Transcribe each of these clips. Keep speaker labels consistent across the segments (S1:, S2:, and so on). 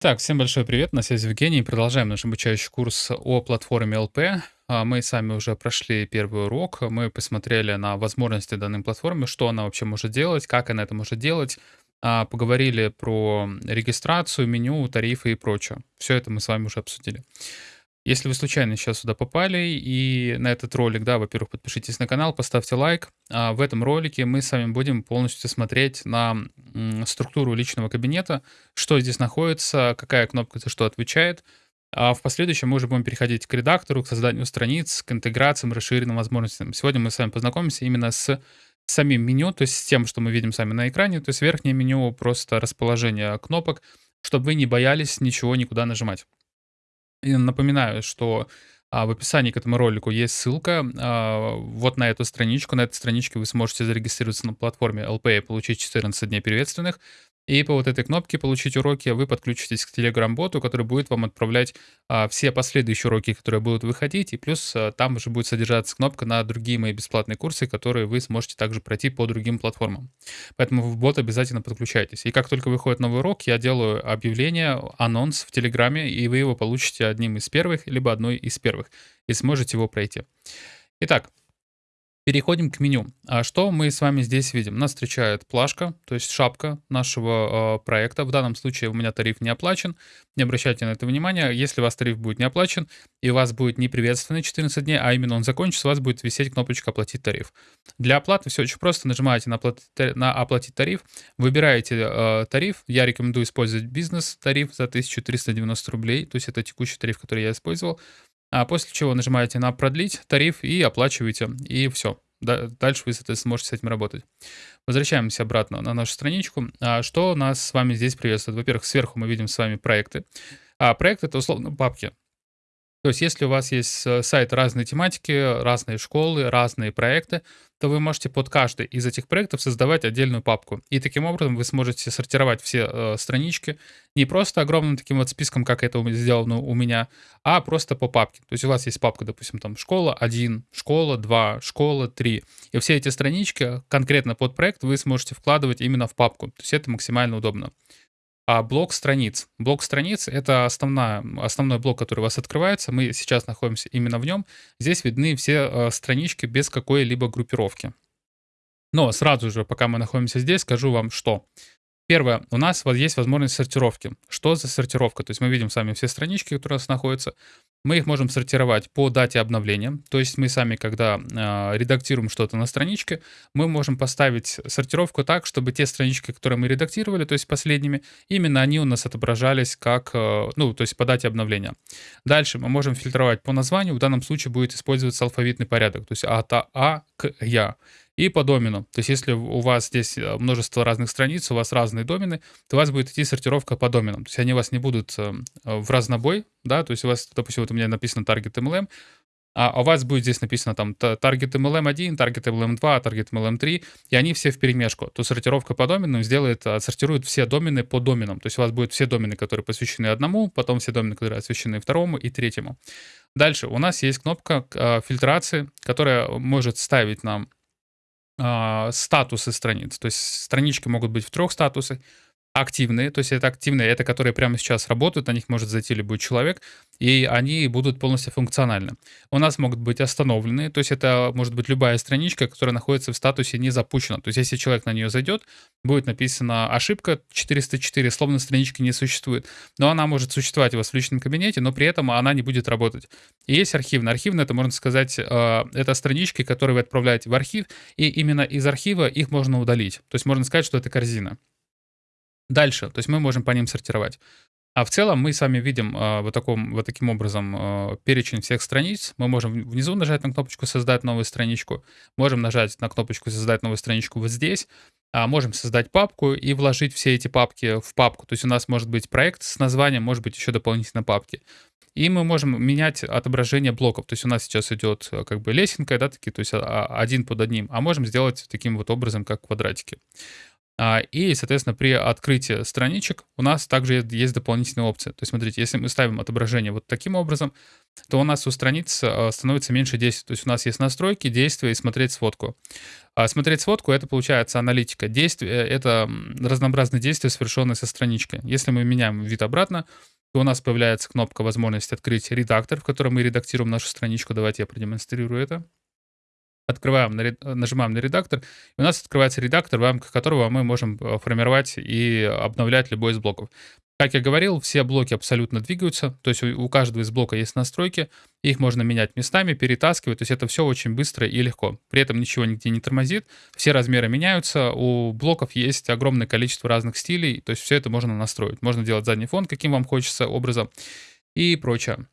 S1: Так, всем большой привет, на связи Евгений. Продолжаем наш обучающий курс о платформе ЛП. А, Мы сами уже прошли первый урок, мы посмотрели на возможности данной платформы, что она вообще может делать, как она это может делать, А, поговорили про регистрацию, меню, тарифы и прочее. Все это мы с вами уже обсудили. Если вы случайно сейчас сюда попали и на этот ролик, да, во-первых, подпишитесь на канал, поставьте лайк. А в этом ролике мы с вами будем полностью смотреть на структуру личного кабинета, что здесь находится, какая кнопка за что отвечает. А в последующем мы уже будем переходить к редактору, к созданию страниц, к интеграциям, расширенным возможностям. Сегодня мы с вами познакомимся именно с самим меню, то есть с тем, что мы видим сами на экране, то есть верхнее меню, просто расположение кнопок, чтобы вы не боялись ничего никуда нажимать. И напоминаю, что а, в описании к этому ролику есть ссылка а, вот на эту страничку. На этой страничке вы сможете зарегистрироваться на платформе LP и получить 14 дней приветственных. И по вот этой кнопке «Получить уроки» вы подключитесь к Telegram-боту, который будет вам отправлять а, все последующие уроки, которые будут выходить. И плюс а, там уже будет содержаться кнопка на другие мои бесплатные курсы, которые вы сможете также пройти по другим платформам. Поэтому в бот обязательно подключайтесь. И как только выходит новый урок, я делаю объявление, анонс в Телеграме, и вы его получите одним из первых, либо одной из первых, и сможете его пройти. Итак, Переходим к меню. А что мы с вами здесь видим? Нас встречает плашка, то есть шапка нашего э, проекта. В данном случае у меня тариф не оплачен. Не обращайте на это внимания. Если у вас тариф будет не оплачен, и у вас будет не приветственный 14 дней, а именно он закончится, у вас будет висеть кнопочка «Оплатить тариф». Для оплаты все очень просто. Нажимаете на «Оплатить, на оплатить тариф», выбираете э, тариф. Я рекомендую использовать бизнес-тариф за 1390 рублей, то есть это текущий тариф, который я использовал. А после чего нажимаете на «Продлить тариф» и оплачиваете, и все. Дальше вы, соответственно, сможете с этим работать. Возвращаемся обратно на нашу страничку. А что нас с вами здесь приветствует? Во-первых, сверху мы видим с вами проекты. А проект — это условно папки. То есть, если у вас есть э, сайт разной тематики, разные школы, разные проекты, то вы можете под каждый из этих проектов создавать отдельную папку. И таким образом вы сможете сортировать все э, странички не просто огромным таким вот списком, как это сделано у меня, а просто по папке. То есть у вас есть папка, допустим, там школа 1, школа 2, школа 3. И все эти странички конкретно под проект вы сможете вкладывать именно в папку. То есть это максимально удобно. А блок страниц. Блок страниц — это основная, основной блок, который у вас открывается. Мы сейчас находимся именно в нем. Здесь видны все э, странички без какой-либо группировки. Но сразу же, пока мы находимся здесь, скажу вам, что Первое, у нас вот есть возможность сортировки. Что за сортировка? То есть мы видим сами все странички, которые у нас находятся. Мы их можем сортировать по дате обновления. То есть мы сами, когда э, редактируем что-то на страничке, мы можем поставить сортировку так, чтобы те странички, которые мы редактировали, то есть последними, именно они у нас отображались как, э, ну, то есть по дате обновления. Дальше мы можем фильтровать по названию. В данном случае будет использоваться алфавитный порядок, то есть от А к Я и по домену. То есть если у вас здесь э, множество разных страниц, у вас разные домены, то у вас будет идти сортировка по доменам. То есть они у вас не будут э, в разнобой, да, то есть у вас, допустим, вот у меня написано target MLM, а у вас будет здесь написано там target MLM 1, target MLM 2, target MLM 3, и они все в перемешку. То сортировка по доменам сделает, отсортирует все домены по доменам. То есть у вас будут все домены, которые посвящены одному, потом все домены, которые освящены второму и третьему. Дальше у нас есть кнопка э, фильтрации, которая может ставить нам а, статусы страниц. То есть странички могут быть в трех статусах активные, то есть это активные, это которые прямо сейчас работают, на них может зайти любой человек, и они будут полностью функциональны. У нас могут быть остановленные, то есть это может быть любая страничка, которая находится в статусе не запущена. То есть если человек на нее зайдет, будет написана ошибка 404, словно странички не существует. Но она может существовать у вас в личном кабинете, но при этом она не будет работать. И есть архивная. Архивная, это можно сказать, э, это странички, которые вы отправляете в архив, и именно из архива их можно удалить. То есть можно сказать, что это корзина. Дальше, то есть мы можем по ним сортировать. А в целом мы с вами видим э, вот, таком, вот таким образом э, перечень всех страниц. Мы можем внизу нажать на кнопочку «Создать новую страничку», можем нажать на кнопочку «Создать новую страничку» вот здесь, а можем создать папку и вложить все эти папки в папку. То есть у нас может быть проект с названием, может быть еще дополнительно папки. И мы можем менять отображение блоков. То есть у нас сейчас идет э, как бы лесенка, да, такие, то есть а, один под одним. А можем сделать таким вот образом, как квадратики. А, и, соответственно, при открытии страничек у нас также есть дополнительные опции. То есть, смотрите, если мы ставим отображение вот таким образом, то у нас у страниц э, становится меньше действий. То есть у нас есть настройки, действия и смотреть сводку. А смотреть сводку — это, получается, аналитика. Действия — это разнообразные действия, совершенные со страничкой. Если мы меняем вид обратно, то у нас появляется кнопка возможность открыть редактор, в котором мы редактируем нашу страничку. Давайте я продемонстрирую это. Открываем, нажимаем на редактор, и у нас открывается редактор, в рамках которого мы можем э, формировать и обновлять любой из блоков. Как я говорил, все блоки абсолютно двигаются, то есть у каждого из блока есть настройки, их можно менять местами, перетаскивать, то есть это все очень быстро и легко. При этом ничего нигде не тормозит, все размеры меняются, у блоков есть огромное количество разных стилей, то есть все это можно настроить. Можно делать задний фон, каким вам хочется образом и прочее.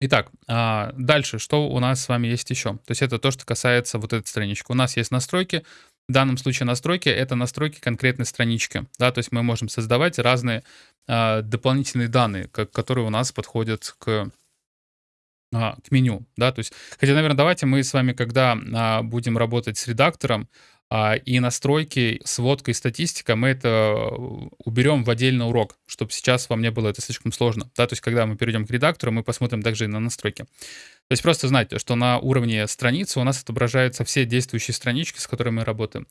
S1: Итак, а, дальше, что у нас с вами есть еще? То есть это то, что касается вот этой странички. У нас есть настройки, в данном случае настройки — это настройки конкретной странички. Да, то есть мы можем создавать разные э, дополнительные данные, которые у нас подходят к, э, к меню. Да, то есть, хотя, наверное, давайте мы с вами, когда э, будем работать с редактором, а, и настройки, сводка и статистика, мы это э, уберем в отдельный урок, чтобы сейчас вам не было это слишком сложно. Да, то есть, когда мы перейдем к редактору, мы посмотрим также и на настройки. То есть просто знайте, что на уровне страницы у нас отображаются все действующие странички, с которыми мы работаем.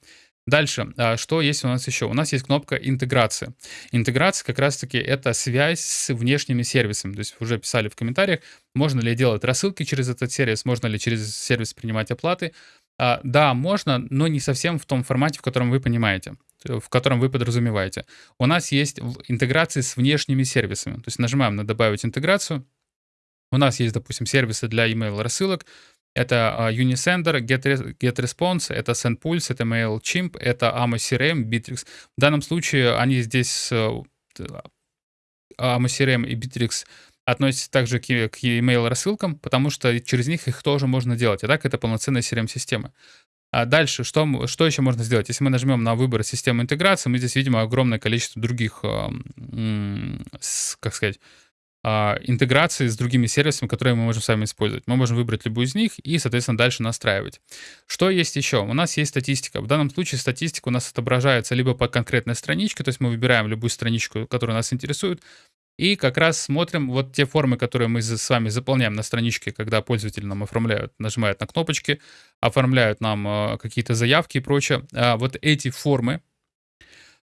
S1: Дальше, а, что есть у нас еще? У нас есть кнопка интеграции. Интеграция как раз-таки это связь с внешними сервисами. То есть уже писали в комментариях, можно ли делать рассылки через этот сервис, можно ли через сервис принимать оплаты. А, да, можно, но не совсем в том формате, в котором вы понимаете в котором вы подразумеваете. У нас есть интеграции с внешними сервисами. То есть нажимаем на «Добавить интеграцию». У нас есть, допустим, сервисы для email рассылок. Это uh, Unisender, Get, GetResponse, это SendPulse, это MailChimp, это Amo CRM, Bittrex. В данном случае они здесь, uh, Amo CRM и Bittrex относятся также к, к email рассылкам, потому что через них их тоже можно делать. А так это полноценная CRM-система. А дальше, что, что еще можно сделать? Если мы нажмем на выбор системы интеграции, мы здесь видим огромное количество других, как сказать, а, интеграции с другими сервисами, которые мы можем сами использовать. Мы можем выбрать любую из них и, соответственно, дальше настраивать. Что есть еще? У нас есть статистика. В данном случае статистика у нас отображается либо по конкретной страничке, то есть мы выбираем любую страничку, которая нас интересует, и как раз смотрим вот те формы, которые мы с вами заполняем на страничке, когда пользователи нам оформляют, нажимают на кнопочки, оформляют нам э, какие-то заявки и прочее. А вот эти формы,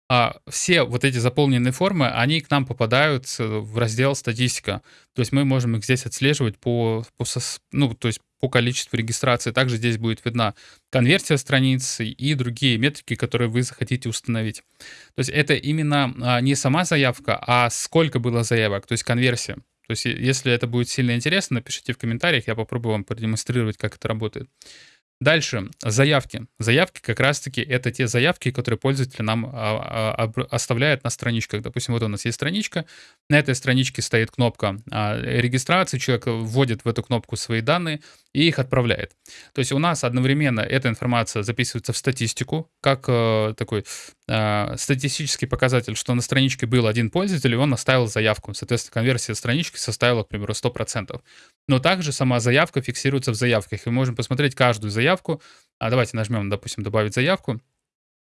S1: а, все вот эти заполненные формы, они к нам попадают в раздел «Статистика». То есть мы можем их здесь отслеживать по, по, ну, то есть по количеству регистрации. Также здесь будет видна конверсия страницы и другие метрики, которые вы захотите установить. То есть это именно а, не сама заявка, а сколько было заявок, то есть конверсия. То есть если это будет сильно интересно, напишите в комментариях, я попробую вам продемонстрировать, как это работает. Дальше, заявки. Заявки как раз-таки это те заявки, которые пользователь нам а, а, оставляет на страничках. Допустим, вот у нас есть страничка, на этой страничке стоит кнопка а, регистрации, человек вводит в эту кнопку свои данные и их отправляет. То есть у нас одновременно эта информация записывается в статистику, как такой статистический показатель, что на страничке был один пользователь, и он оставил заявку. Соответственно, конверсия странички составила, к примеру, 100%. Но также сама заявка фиксируется в заявках. И мы можем посмотреть каждую заявку. А давайте нажмем, допустим, добавить заявку.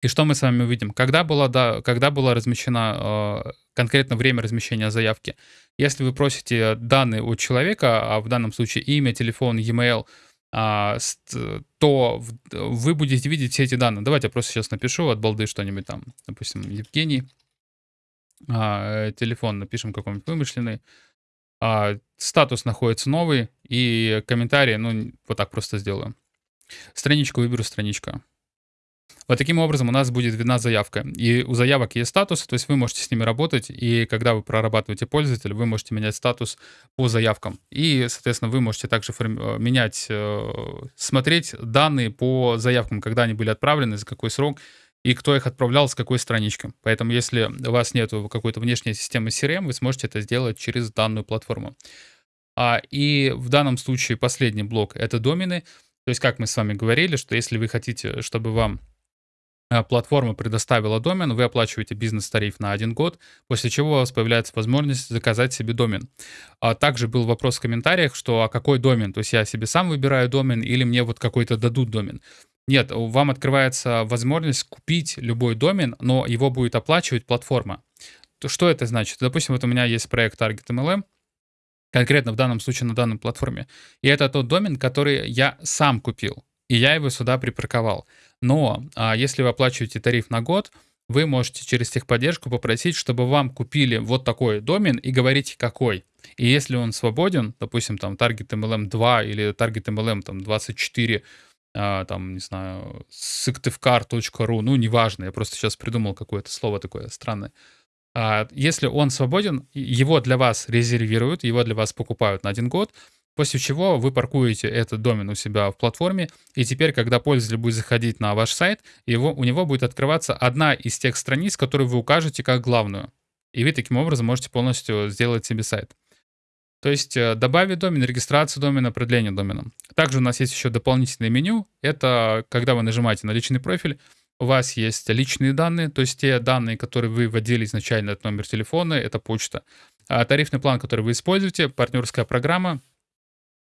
S1: И что мы с вами увидим? Когда была, да, когда была размещена э, конкретно время размещения заявки? Если вы просите данные от человека, а в данном случае имя, телефон, e-mail, то вы будете видеть все эти данные. Давайте я просто сейчас напишу от балды что-нибудь там. Допустим, Евгений. А, телефон напишем какой-нибудь вымышленный а, статус находится новый, и комментарии, ну, вот так просто сделаю. Страничку выберу страничка. Вот таким образом у нас будет видна заявка. И у заявок есть статус, то есть вы можете с ними работать, и когда вы прорабатываете пользователя, вы можете менять статус по заявкам. И, соответственно, вы можете также э, менять, э, смотреть данные по заявкам, когда они были отправлены, за какой срок, и кто их отправлял с какой странички. Поэтому если у вас нет какой-то внешней системы CRM, вы сможете это сделать через данную платформу. А, и в данном случае последний блок — это домены. То есть, как мы с вами говорили, что если вы хотите, чтобы вам платформа предоставила домен, вы оплачиваете бизнес-тариф на один год, после чего у вас появляется возможность заказать себе домен. А также был вопрос в комментариях, что а какой домен? То есть я себе сам выбираю домен или мне вот какой-то дадут домен? Нет, вам открывается возможность купить любой домен, но его будет оплачивать платформа. То что это значит? Допустим, вот у меня есть проект Target MLM, Конкретно в данном случае на данной платформе. И это тот домен, который я сам купил. И я его сюда припарковал. Но а, если вы оплачиваете тариф на год, вы можете через техподдержку попросить, чтобы вам купили вот такой домен и говорите какой. И если он свободен, допустим, там Target MLM 2 или Target MLM там 24, а, там, не знаю, syktivcar.ru, ну, неважно, я просто сейчас придумал какое-то слово такое странное. А, если он свободен, его для вас резервируют, его для вас покупают на один год, после чего вы паркуете этот домен у себя в платформе, и теперь, когда пользователь будет заходить на ваш сайт, его, у него будет открываться одна из тех страниц, которые вы укажете как главную. И вы таким образом можете полностью сделать себе сайт. То есть э, добавить домен, регистрацию домена, продление домена. Также у нас есть еще дополнительное меню. Это когда вы нажимаете на личный профиль, у вас есть личные данные, то есть те данные, которые вы вводили изначально, это номер телефона, это почта. А тарифный план, который вы используете, партнерская программа,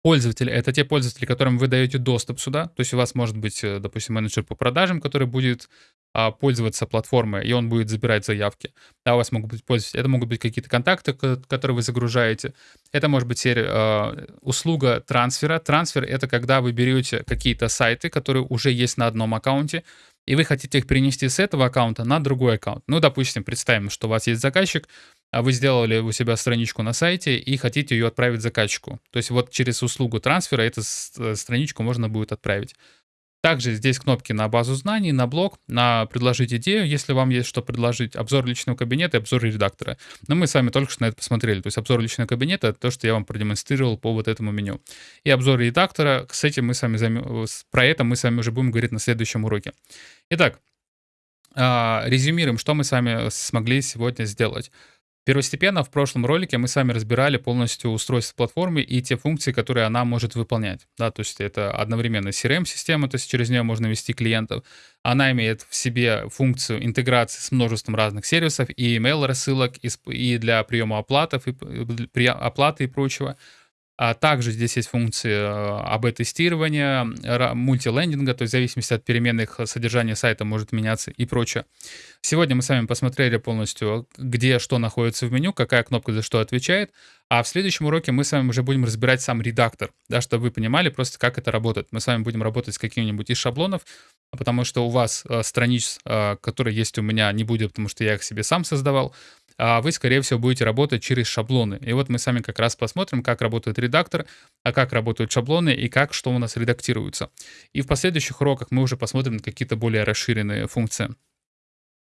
S1: Пользователи — это те пользователи, которым вы даете доступ сюда. То есть у вас может быть, э, допустим, менеджер по продажам, который будет а, пользоваться платформой, и он будет забирать заявки. Да, у вас могут быть пользователи. Это могут быть какие-то контакты, которые вы загружаете. Это может быть серия, э, услуга трансфера. Трансфер — это когда вы берете какие-то сайты, которые уже есть на одном аккаунте, и вы хотите их перенести с этого аккаунта на другой аккаунт. Ну, допустим, представим, что у вас есть заказчик, а вы сделали у себя страничку на сайте и хотите ее отправить заказчику. То есть вот через услугу трансфера эту э, страничку можно будет отправить. Также здесь кнопки на базу знаний, на блог, на предложить идею, если вам есть что предложить, обзор личного кабинета и обзор редактора. Но мы с вами только что на это посмотрели. То есть обзор личного кабинета — это то, что я вам продемонстрировал по вот этому меню. И обзор редактора, с этим мы с вами займ... про это мы с вами уже будем говорить на следующем уроке. Итак, а, резюмируем, что мы с вами смогли сегодня сделать. Первостепенно в прошлом ролике мы с вами разбирали полностью устройство платформы и те функции, которые она может выполнять. Да, то есть это одновременно CRM-система, то есть через нее можно вести клиентов. Она имеет в себе функцию интеграции с множеством разных сервисов и email рассылок, и для приема оплатов, и оплаты и прочего. А также здесь есть функции э, АБ-тестирования, мультилендинга, то есть в зависимости от переменных содержания сайта может меняться и прочее. Сегодня мы с вами посмотрели полностью, где что находится в меню, какая кнопка за что отвечает. А в следующем уроке мы с вами уже будем разбирать сам редактор, да, чтобы вы понимали просто, как это работает. Мы с вами будем работать с каким-нибудь из шаблонов, потому что у вас э, страниц, э, которые есть у меня, не будет, потому что я их себе сам создавал вы, скорее всего, будете работать через шаблоны. И вот мы с вами как раз посмотрим, как работает редактор, а как работают шаблоны и как что у нас редактируется. И в последующих уроках мы уже посмотрим на какие-то более расширенные функции.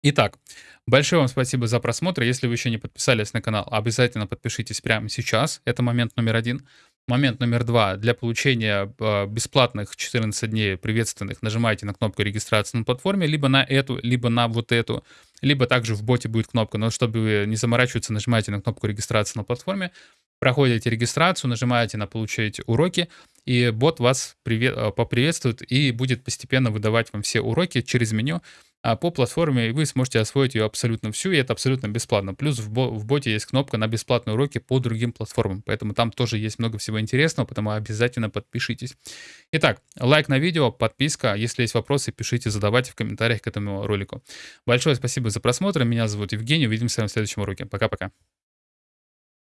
S1: Итак, большое вам спасибо за просмотр. Если вы еще не подписались на канал, обязательно подпишитесь прямо сейчас. Это момент номер один. Момент номер два. Для получения а, бесплатных 14 дней приветственных нажимайте на кнопку регистрации на платформе, либо на эту, либо на вот эту, либо также в боте будет кнопка. Но чтобы не заморачиваться, нажимайте на кнопку регистрации на платформе, проходите регистрацию, нажимаете на «Получаете уроки», и бот вас привет, а, поприветствует и будет постепенно выдавать вам все уроки через меню, а по платформе, вы сможете освоить ее абсолютно всю, и это абсолютно бесплатно. Плюс в, бо в боте есть кнопка на бесплатные уроки по другим платформам, поэтому там тоже есть много всего интересного, поэтому обязательно подпишитесь. Итак, лайк на видео, подписка. Если есть вопросы, пишите, задавайте в комментариях к этому ролику. Большое спасибо за просмотр. Меня зовут Евгений. Увидимся в следующем уроке. Пока-пока.